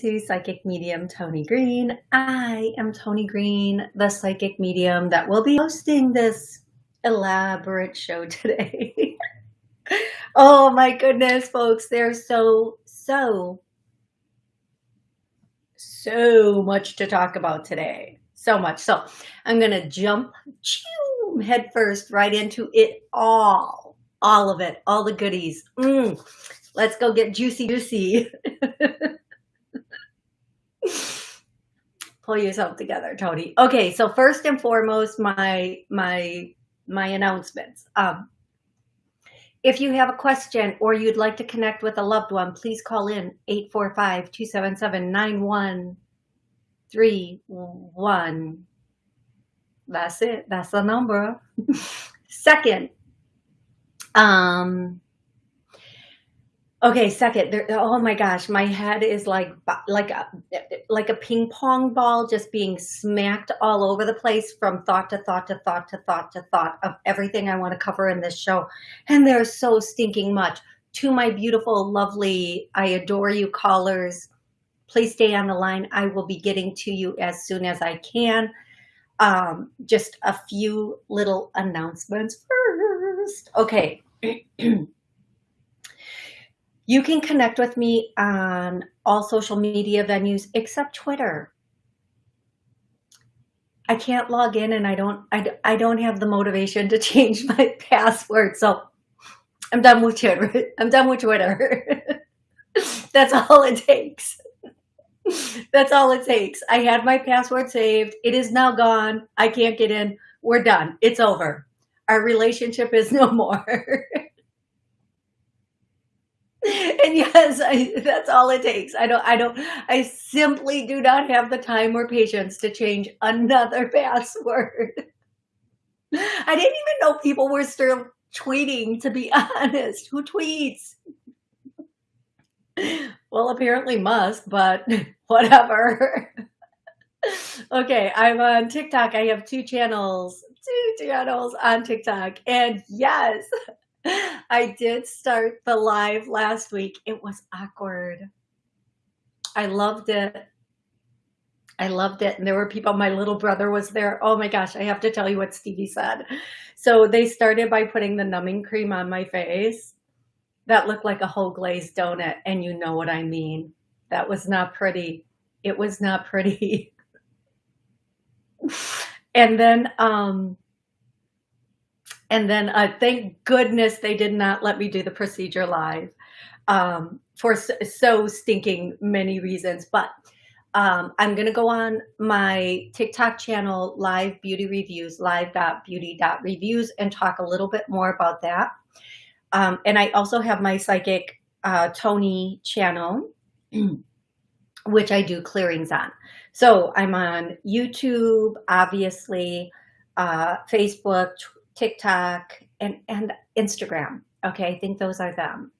To Psychic Medium Tony Green. I am Tony Green, the psychic medium that will be hosting this elaborate show today. oh my goodness, folks, there's so, so, so much to talk about today. So much. So I'm going to jump head first right into it all. All of it, all the goodies. Mm. Let's go get juicy, juicy. pull yourself together, Tony. Okay, so first and foremost, my my my announcements. Um, if you have a question or you'd like to connect with a loved one, please call in 845-277-9131. That's it. That's the number. Second, um, Okay, second. There, oh my gosh, my head is like like a like a ping pong ball, just being smacked all over the place from thought to thought to thought to thought to thought of everything I want to cover in this show, and there's so stinking much. To my beautiful, lovely, I adore you callers, please stay on the line. I will be getting to you as soon as I can. Um, just a few little announcements first. Okay. You can connect with me on all social media venues except Twitter. I can't log in and I don't I, I don't have the motivation to change my password. So I'm done with Twitter. I'm done with Twitter. That's all it takes. That's all it takes. I had my password saved. It is now gone. I can't get in. We're done. It's over. Our relationship is no more. and yes, I, that's all it takes. I don't, I don't, I simply do not have the time or patience to change another password. I didn't even know people were still tweeting, to be honest. Who tweets? Well, apparently Musk, but whatever. okay, I'm on TikTok. I have two channels, two channels on TikTok. And yes, I did start the live last week. It was awkward. I loved it. I loved it. And there were people, my little brother was there. Oh my gosh, I have to tell you what Stevie said. So they started by putting the numbing cream on my face. That looked like a whole glazed donut. And you know what I mean. That was not pretty. It was not pretty. and then um, and then uh, thank goodness they did not let me do the procedure live um, for so, stinking many reasons. But um, I'm going to go on my TikTok channel, Live Beauty Reviews, live.beauty.reviews, and talk a little bit more about that. Um, and I also have my Psychic uh, Tony channel, which I do clearings on. So I'm on YouTube, obviously, uh, Facebook, TikTok, and, and Instagram. Okay, I think those are them.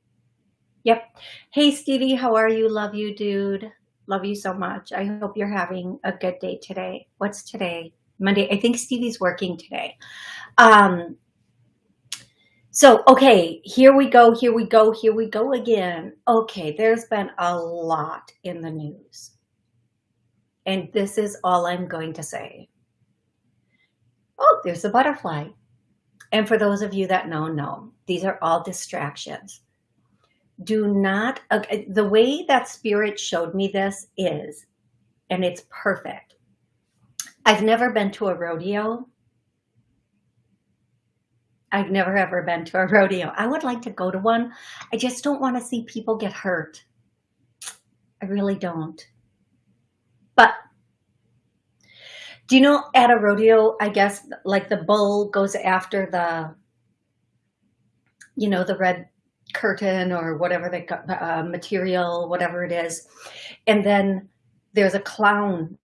Yep. Hey, Stevie, how are you? Love you, dude. Love you so much. I hope you're having a good day today. What's today? Monday. I think Stevie's working today. Um, so, okay, here we go, here we go, here we go again. Okay, there's been a lot in the news. And this is all I'm going to say. Oh, there's a butterfly. And for those of you that know, know, these are all distractions. Do not, the way that spirit showed me this is, and it's perfect. I've never been to a rodeo. I've never ever been to a rodeo. I would like to go to one. I just don't want to see people get hurt. I really don't. But do you know at a rodeo, I guess, like the bull goes after the, you know, the red curtain or whatever the uh, material, whatever it is. And then there's a clown.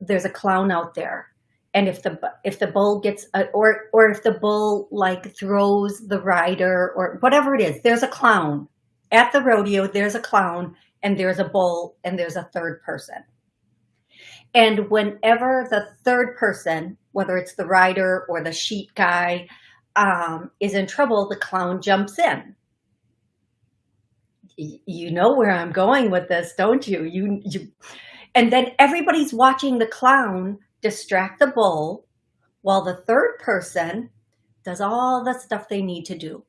There's a clown out there. And if the if the bull gets uh, or or if the bull like throws the rider or whatever it is, there's a clown at the rodeo. There's a clown and there's a bull and there's a third person. And whenever the third person, whether it's the rider or the sheet guy, um, is in trouble, the clown jumps in. you know where I'm going with this, don't you? You, you, and then everybody's watching the clown distract the bull while the third person does all the stuff they need to do.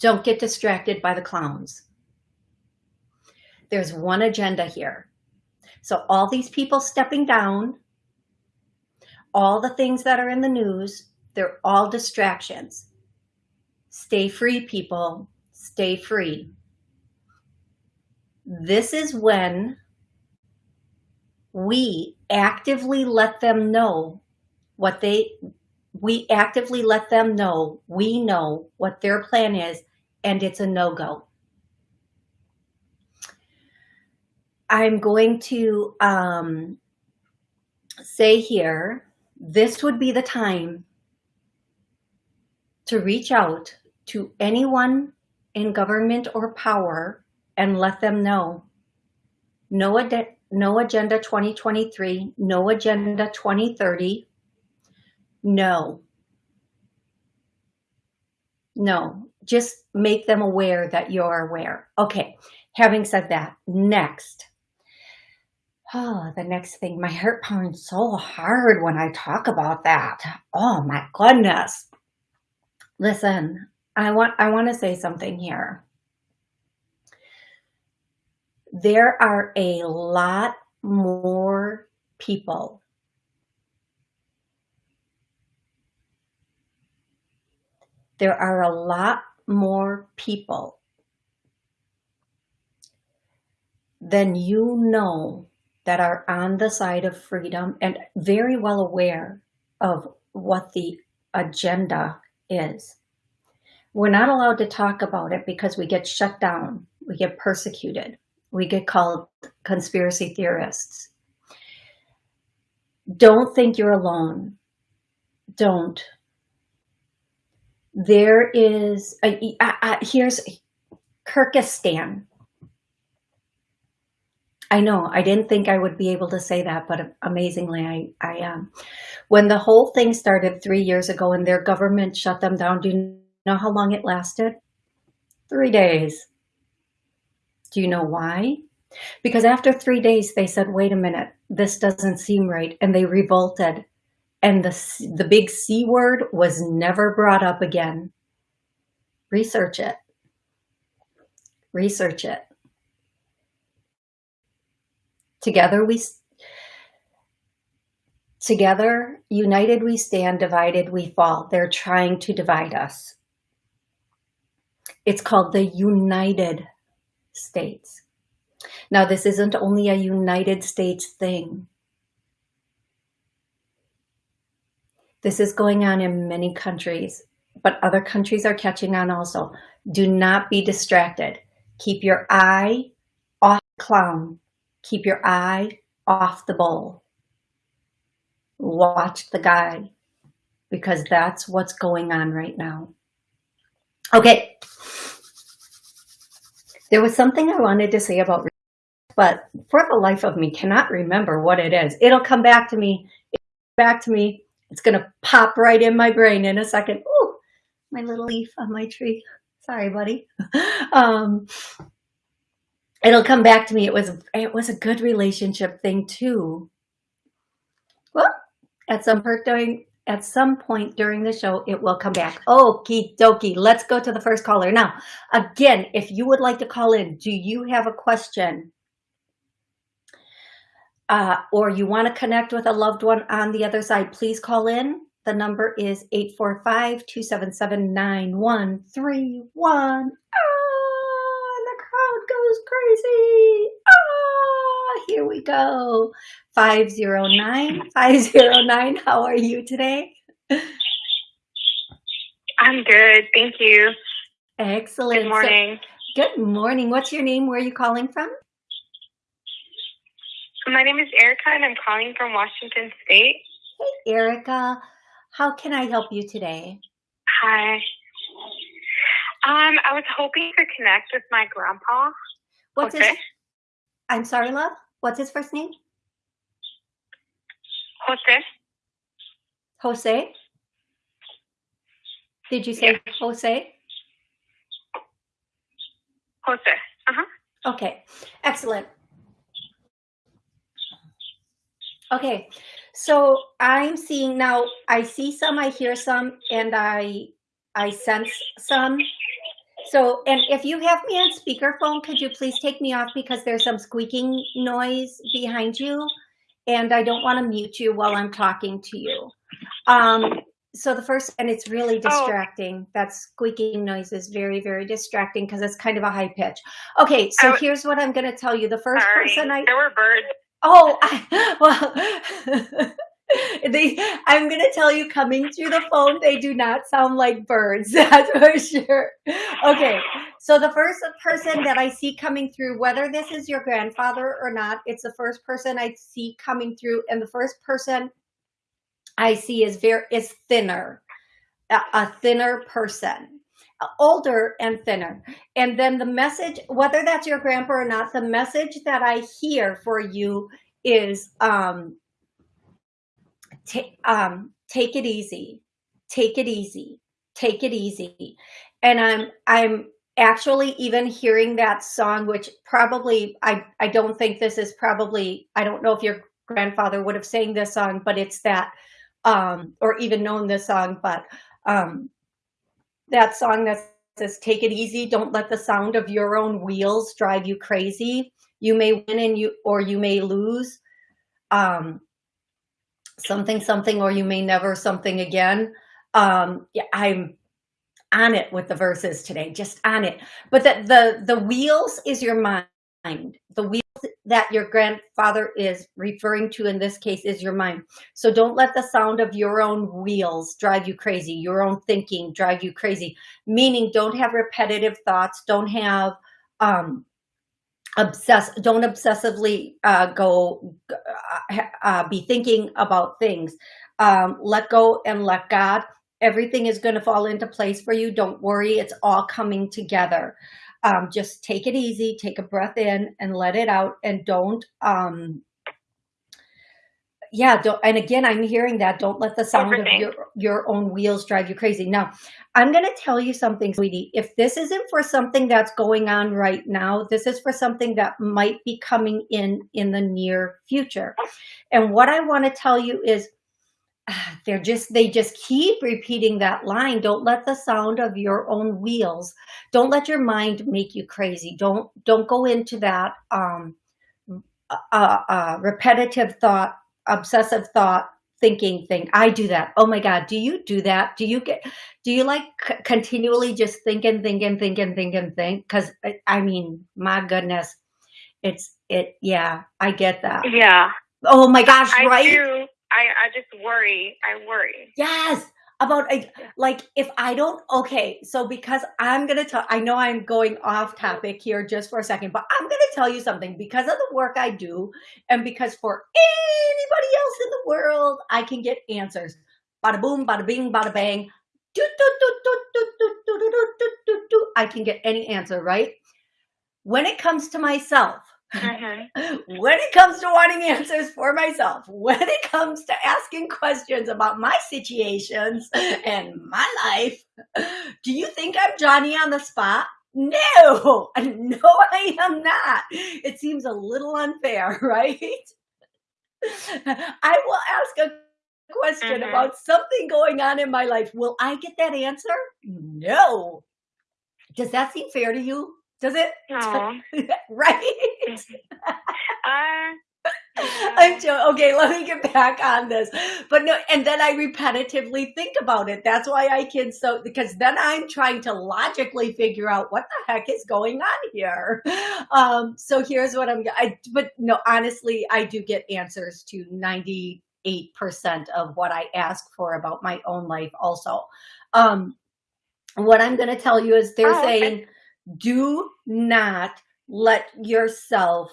Don't get distracted by the clowns. There's one agenda here. So all these people stepping down, all the things that are in the news, they're all distractions. Stay free, people. Stay free. This is when we actively let them know what they, we actively let them know, we know what their plan is, and it's a no-go. I'm going to um, say here, this would be the time to reach out to anyone in government or power and let them know. No, ad no Agenda 2023, no Agenda 2030, no. No, just make them aware that you're aware. Okay, having said that, next. Oh, the next thing, my heart pounds so hard when I talk about that. Oh my goodness. Listen, I want I want to say something here. There are a lot more people there are a lot more people than you know that are on the side of freedom and very well aware of what the agenda is. We're not allowed to talk about it because we get shut down, we get persecuted, we get called conspiracy theorists. Don't think you're alone. Don't. There is, a, a, a, here's Kyrgyzstan. I know, I didn't think I would be able to say that, but amazingly I, I am. When the whole thing started three years ago and their government shut them down, do you know how long it lasted? Three days. Do you know why? Because after three days, they said, wait a minute, this doesn't seem right. And they revolted. And the, the big C word was never brought up again. Research it. Research it. Together we Together, united we stand, divided we fall. They're trying to divide us. It's called the United States. Now, this isn't only a United States thing. This is going on in many countries, but other countries are catching on also. Do not be distracted. Keep your eye off clown Keep your eye off the bull. Watch the guy because that's what's going on right now. Okay. There was something I wanted to say about, but for the life of me, cannot remember what it is. It'll come back to me. back to me. It's going to pop right in my brain in a second. Ooh, my little leaf on my tree. Sorry, buddy. um, it'll come back to me. It was it was a good relationship thing too. Well, at some point during at some point during the show, it will come back. Okie dokie. Let's go to the first caller. Now, again, if you would like to call in, do you have a question? Uh, or you want to connect with a loved one on the other side, please call in. The number is 845-277-9131 goes crazy. Ah, here we go. 509, 509. How are you today? I'm good. Thank you. Excellent. Good morning. So, good morning. What's your name? Where are you calling from? My name is Erica and I'm calling from Washington State. Hey, Erica. How can I help you today? Hi. Um, I was hoping to connect with my grandpa. What's his? I'm sorry, love. What's his first name? Jose. Jose. Did you say Jose? Jose. Uh-huh. Okay, excellent. Okay, so I'm seeing now, I see some, I hear some, and I I sense some. So, and if you have me on speakerphone, could you please take me off because there's some squeaking noise behind you and I don't want to mute you while I'm talking to you. Um, so the first, and it's really oh. distracting. Oh. That squeaking noise is very, very distracting because it's kind of a high pitch. Okay, so here's what I'm going to tell you. The first sorry, person I there were birds. Oh, I, well. they i'm gonna tell you coming through the phone they do not sound like birds that's for sure. Okay so the first person that i see coming through whether this is your grandfather or not it's the first person i see coming through and the first person i see is very is thinner a, a thinner person older and thinner. And then the message whether that's your grandpa or not the message that i hear for you is um take um, take it easy, take it easy, take it easy. And I'm I'm actually even hearing that song, which probably I I don't think this is probably I don't know if your grandfather would have sang this song, but it's that um, or even known this song, but um, that song that says "Take it easy, don't let the sound of your own wheels drive you crazy." You may win and you or you may lose. Um, something something or you may never something again. Um yeah i'm on it with the verses today just on it. But that the the wheels is your mind. The wheels that your grandfather is referring to in this case is your mind. So don't let the sound of your own wheels drive you crazy your own thinking drive you crazy. Meaning don't have repetitive thoughts don't have um obsess don't obsessively uh, go uh, uh, be thinking about things. Um, let go and let god. Everything is going to fall into place for you. Don't worry. It's all coming together. Um, just take it easy. Take a breath in and let it out and don't um, yeah don't, and again i'm hearing that don't let the sound Everything. of your your own wheels drive you crazy. Now i'm going to tell you something sweetie. If this isn't for something that's going on right now this is for something that might be coming in in the near future. And what i want to tell you is they're just they just keep repeating that line. Don't let the sound of your own wheels don't let your mind make you crazy. Don't don't go into that um uh, uh, repetitive thought obsessive thought thinking thing. I do that. Oh my God. Do you do that? Do you get, do you like continually just think and think and think and think and think? Cause I mean, my goodness, it's it. Yeah, I get that. Yeah. Oh my gosh. I right. Do. I, I just worry. I worry. Yes about like if I don't okay so because I'm gonna tell I know I'm going off topic here just for a second but I'm gonna tell you something because of the work I do and because for anybody else in the world I can get answers bada boom bada bing bada bang I can get any answer right when it comes to myself Mm-hmm. when it comes to wanting answers for myself, when it comes to asking questions about my situations and my life, do you think I'm Johnny on the spot? No, no, I am not. It seems a little unfair, right? I will ask a question mm-hmm. about something going on in my life. Will I get that answer? No. Does that seem fair to you? Does it? No. right? uh, I'm joking. Okay, let me get back on this. But no, and then I repetitively think about it. That's why I can so because then I'm trying to logically figure out what the heck is going on here. Um, so here's what I'm I but no, honestly, I do get answers to 98% of what I ask for about my own life also. Um, what I'm gonna tell you is they're oh, saying okay do not let yourself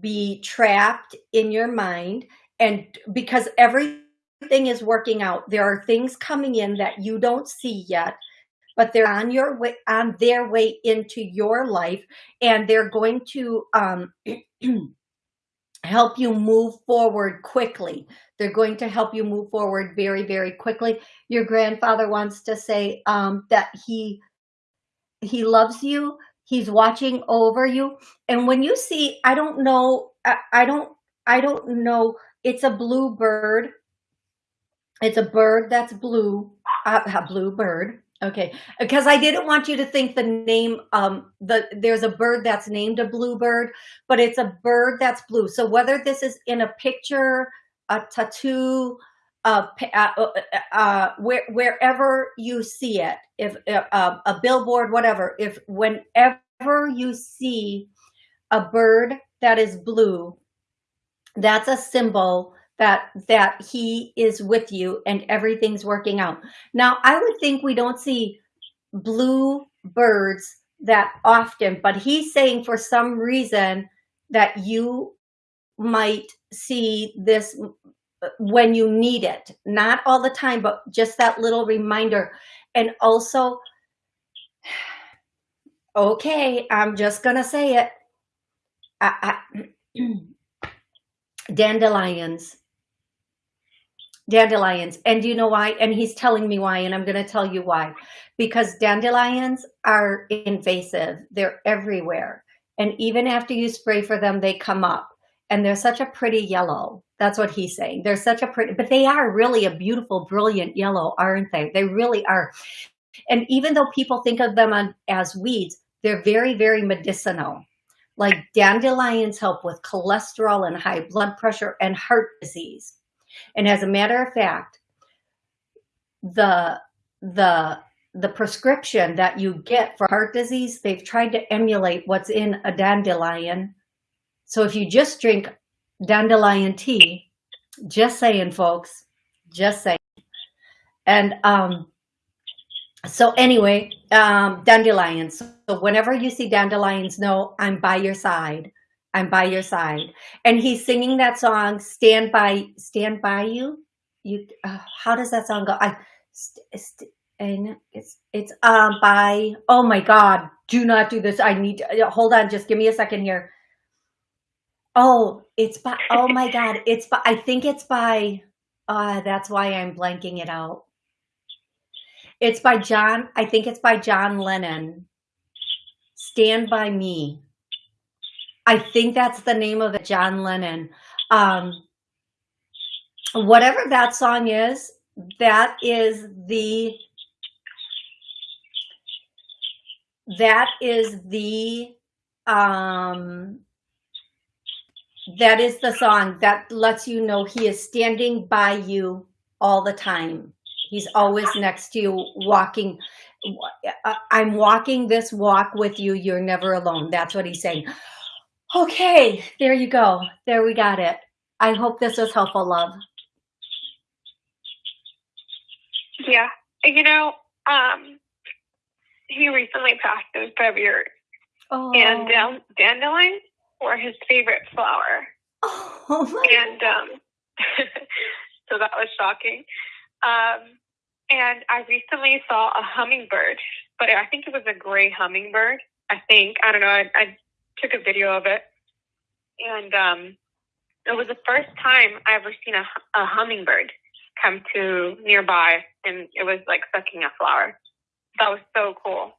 be trapped in your mind and because everything is working out. There are things coming in that you don't see yet but they're on your way on their way into your life and they're going to um, help you move forward quickly. They're going to help you move forward very very quickly. Your grandfather wants to say um, that he he loves you. He's watching over you. And when you see, I don't know, I, I don't, I don't know, it's a blue bird. It's a bird that's blue, uh, a blue bird. Okay, because I didn't want you to think the name, um, the there's a bird that's named a bluebird, but it's a bird that's blue. So whether this is in a picture, a tattoo, uh, uh, uh, where, wherever you see it, if uh, a billboard, whatever, if whenever you see a bird that is blue, that's a symbol that that he is with you and everything's working out. Now, I would think we don't see blue birds that often, but he's saying for some reason that you might see this when you need it, not all the time, but just that little reminder. And also, okay, I'm just going to say it. I, I, dandelions, dandelions. And do you know why? And he's telling me why, and I'm going to tell you why. Because dandelions are invasive. They're everywhere. And even after you spray for them, they come up. And they're such a pretty yellow. That's what he's saying. They're such a pretty, but they are really a beautiful, brilliant yellow, aren't they? They really are. And even though people think of them as weeds, they're very, very medicinal. Like dandelions help with cholesterol and high blood pressure and heart disease. And as a matter of fact, the, the, the prescription that you get for heart disease, they've tried to emulate what's in a dandelion. So if you just drink dandelion tea. Just saying, folks. Just saying. And um, so anyway, um, dandelions. So whenever you see dandelions, know I'm by your side. I'm by your side. And he's singing that song, Stand By, Stand By You. You, uh, how does that song go? I, and it's, it's, um, by, oh my God, do not do this. I need, to, hold on, just give me a second here. Oh, it's by, oh my God. It's by, I think it's by, uh, that's why I'm blanking it out. It's by John, I think it's by John Lennon. Stand By Me. I think that's the name of it, John Lennon. Um, whatever that song is, that is the, that is the, um, that is the song that lets you know he is standing by you all the time. He's always next to you walking. I'm walking this walk with you. You're never alone. That's what he's saying. Okay, there you go. There we got it. I hope this was helpful, love. Yeah. You know, um, he recently passed in February. Oh. And um, dandelions or his favorite flower. Oh and um, so that was shocking. Um, and I recently saw a hummingbird, but I think it was a gray hummingbird. I think I don't know. I, I took a video of it, and um, it was the first time I ever seen a, a hummingbird come to nearby, and it was like sucking a flower. That was so cool.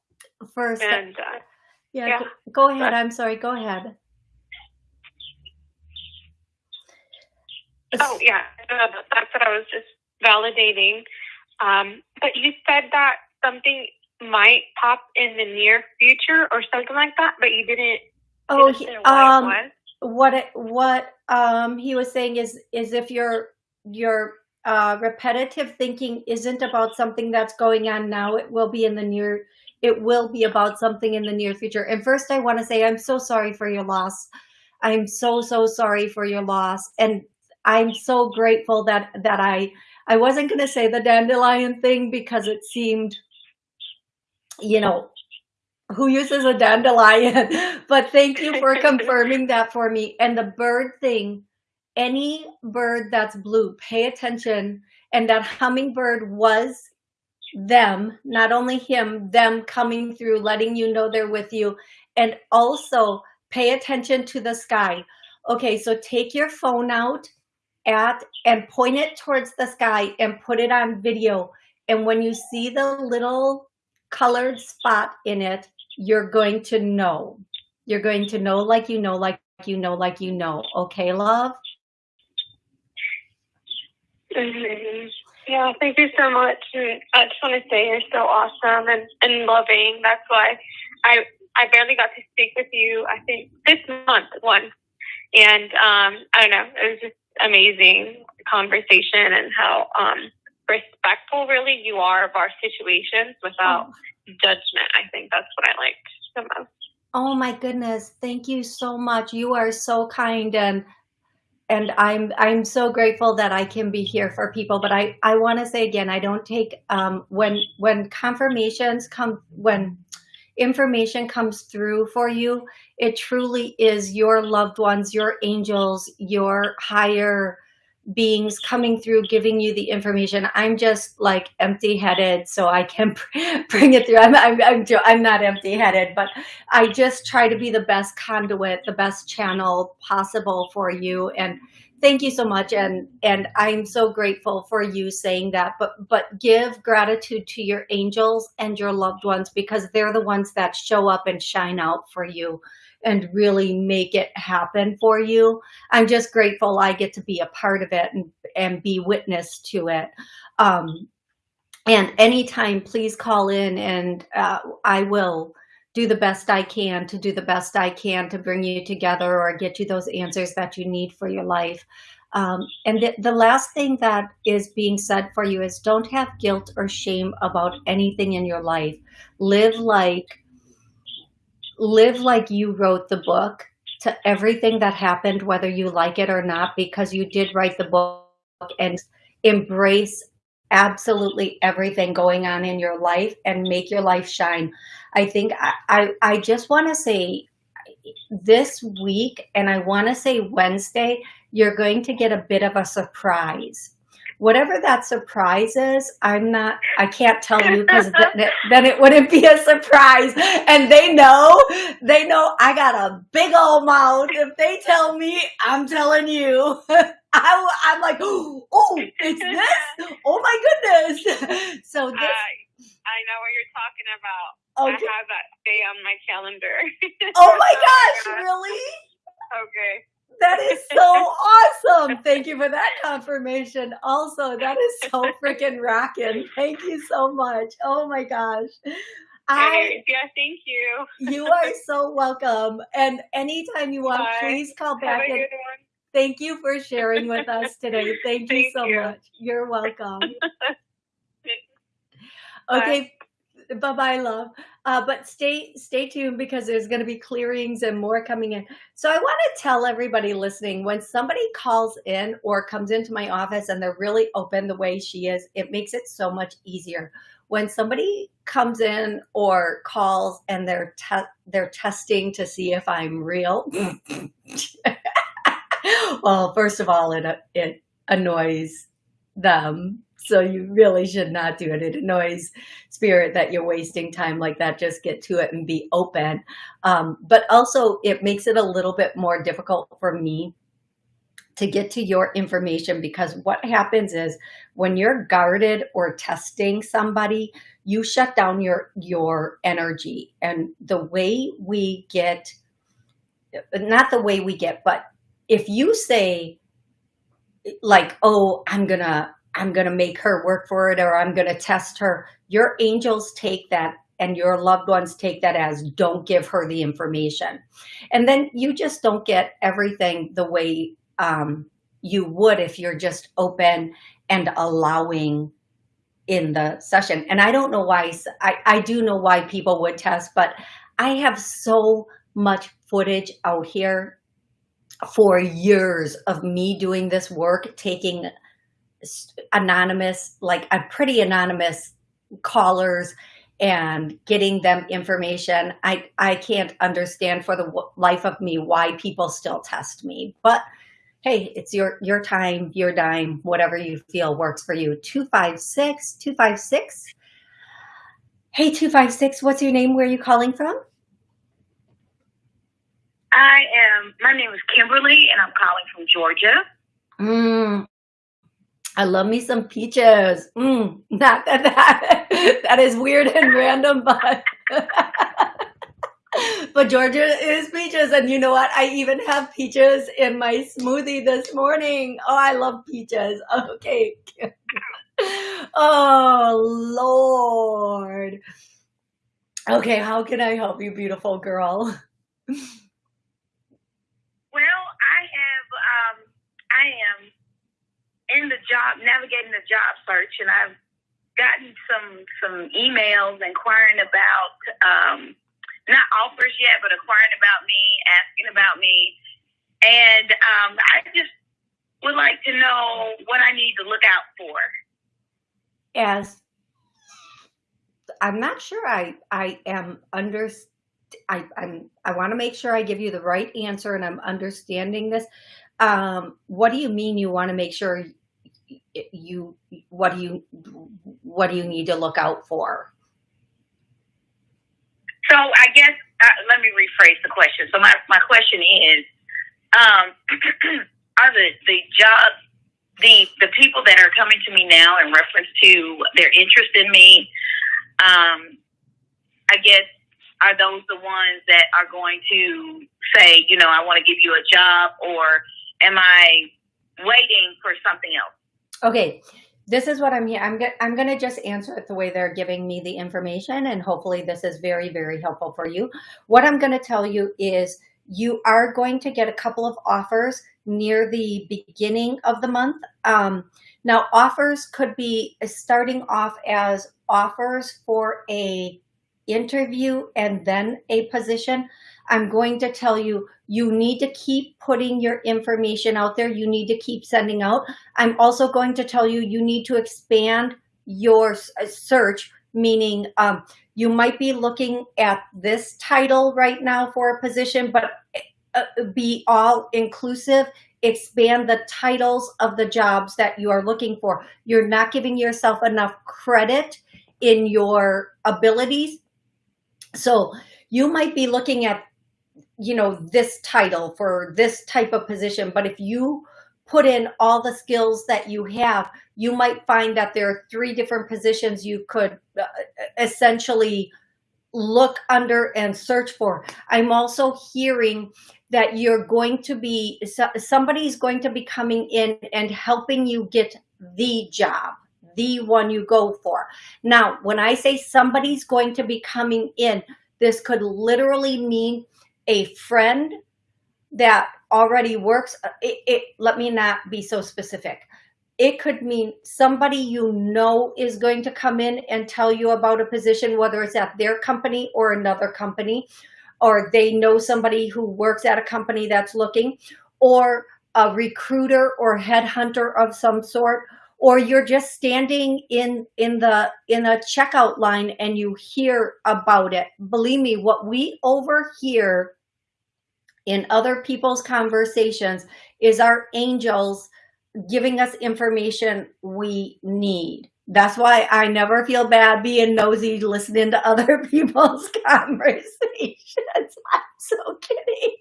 First, and uh, yeah, yeah, go ahead. I'm sorry. Go ahead. Oh yeah, that's what I was just validating. Um, but you said that something might pop in the near future or something like that, but you didn't. Oh, he, um, what it, what um he was saying is is if your your uh, repetitive thinking isn't about something that's going on now, it will be in the near. It will be about something in the near future. And first, I want to say I'm so sorry for your loss. I'm so so sorry for your loss, and I'm so grateful that that I I wasn't going to say the dandelion thing because it seemed, you know, who uses a dandelion? but thank you for confirming that for me. And the bird thing, any bird that's blue, pay attention. And that hummingbird was them, not only him, them coming through, letting you know they're with you. And also pay attention to the sky. Okay, so take your phone out at and point it towards the sky and put it on video. And when you see the little colored spot in it, you're going to know. You're going to know like you know, like you know, like you know. Okay, love? Mm-hmm. Yeah, thank you so much. And I just want to say you're so awesome and, and loving. That's why I I barely got to speak with you, I think, this month once. And um, I don't know, it was just amazing conversation and how um, respectful really you are of our situations without oh. judgment. I think that's what I liked the most. Oh my goodness. Thank you so much. You are so kind and and I'm I'm so grateful that I can be here for people. But I I want to say again, I don't take um, when when confirmations come when information comes through for you. It truly is your loved ones, your angels, your higher beings coming through giving you the information i'm just like empty headed so i can bring it through i'm i'm i'm, I'm not empty headed but i just try to be the best conduit the best channel possible for you and thank you so much and and i'm so grateful for you saying that but but give gratitude to your angels and your loved ones because they're the ones that show up and shine out for you and really make it happen for you. I'm just grateful I get to be a part of it and, and be witness to it. Um, and anytime, please call in and uh, I will do the best I can to do the best I can to bring you together or get you those answers that you need for your life. Um, and the, the last thing that is being said for you is don't have guilt or shame about anything in your life. Live like live like you wrote the book to everything that happened, whether you like it or not, because you did write the book and embrace absolutely everything going on in your life and make your life shine. I think I, I, I just want to say this week, and I want to say Wednesday, you're going to get a bit of a surprise whatever that surprise is, I'm not, I can't tell you because then, then it wouldn't be a surprise. And they know, they know I got a big old mouth. If they tell me, I'm telling you. I, am like, oh, it's this? Oh my goodness. So this. I know what you're talking about. I have that day on my calendar. Oh, oh my gosh, really? Okay. That is so awesome. Thank you for that confirmation. Also, that is so freaking rocking. Thank you so much. Oh my gosh. I, yeah, thank you. you are so welcome. And anytime you want, Bye. please call back. And thank you for sharing with us today. Thank, thank you so you. much. You're welcome. okay. Bye bye, bye, love. Uh, but stay stay tuned because there's going to be clearings and more coming in. So I want to tell everybody listening when somebody calls in or comes into my office and they're really open the way she is, it makes it so much easier. When somebody comes in or calls and they're te- they're testing to see if I'm real. well, first of all, it it annoys them so you really should not do it. It annoys spirit that you're wasting time like that. Just get to it and be open. Um, but also it makes it a little bit more difficult for me to get to your information because what happens is when you're guarded or testing somebody, you shut down your, your energy. And the way we get, not the way we get, but if you say like, oh, I'm gonna, I'm going to make her work for it or I'm going to test her. Your angels take that and your loved ones take that as don't give her the information. And then you just don't get everything the way um, you would if you're just open and allowing in the session. And I don't know why, I, I do know why people would test, but I have so much footage out here for years of me doing this work, taking anonymous, like a pretty anonymous callers and getting them information. I, I can't understand for the life of me why people still test me, but hey, it's your, your time, your dime, whatever you feel works for you. 256, 256. Hey, 256, what's your name? Where are you calling from? I am, my name is Kimberly and I'm calling from Georgia. Mm, I love me some peaches. Mm, not that, that that is weird and random, but but Georgia is peaches. And you know what? I even have peaches in my smoothie this morning. Oh, I love peaches. Okay. oh, Lord. Okay, how can I help you, beautiful girl? Well, I have, um, I am in the job, navigating the job search, and I've gotten some some emails inquiring about um, not offers yet, but inquiring about me, asking about me, and um, I just would like to know what I need to look out for. As I'm not sure I I am under I I'm I want to make sure I give you the right answer and I'm understanding this. Um, what do you mean you want to make sure you what do you what do you need to look out for? So I guess uh, let me rephrase the question. So my my question is, um, are the the job the the people that are coming to me now in reference to their interest in me? Um, I guess are those the ones that are going to say, you know, I want to give you a job, or am I waiting for something else? Okay, this is what I'm here. I'm, I'm going to just answer it the way they're giving me the information and hopefully this is very, very helpful for you. What I'm going to tell you is you are going to get a couple of offers near the beginning of the month. Um, now offers could be starting off as offers for a interview and then a position. I'm going to tell you, you need to keep putting your information out there. You need to keep sending out. I'm also going to tell you, you need to expand your uh, search, meaning um, you might be looking at this title right now for a position, but uh, be all inclusive expand the titles of the jobs that you are looking for. You're not giving yourself enough credit in your abilities. So you might be looking at you know, this title for this type of position. But if you put in all the skills that you have, you might find that there are three different positions you could uh, essentially look under and search for. I'm also hearing that you're going to be, somebody's going to be coming in and helping you get the job, the one you go for. Now, when I say somebody's going to be coming in, this could literally mean a friend that already works, uh, it, it, let me not be so specific. It could mean somebody you know is going to come in and tell you about a position, whether it's at their company or another company, or they know somebody who works at a company that's looking, or a recruiter or headhunter of some sort, or you're just standing in in the in a checkout line and you hear about it. Believe me, what we overhear in other people's conversations is our angels giving us information we need. That's why I never feel bad being nosy listening to other people's conversations. I'm so kidding.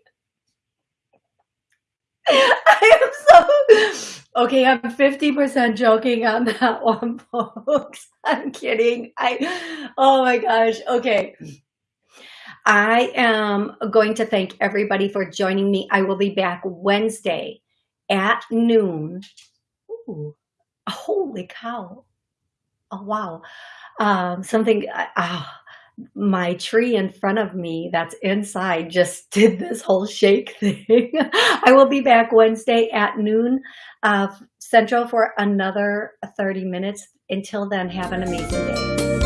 I am so okay. I'm 50% joking on that one, folks. I'm kidding. I oh my gosh. Okay. I am going to thank everybody for joining me. I will be back Wednesday at noon. Ooh, holy cow. Oh, wow. Um, something, uh, my tree in front of me that's inside just did this whole shake thing. I will be back Wednesday at noon uh, Central for another 30 minutes. Until then, have an amazing day.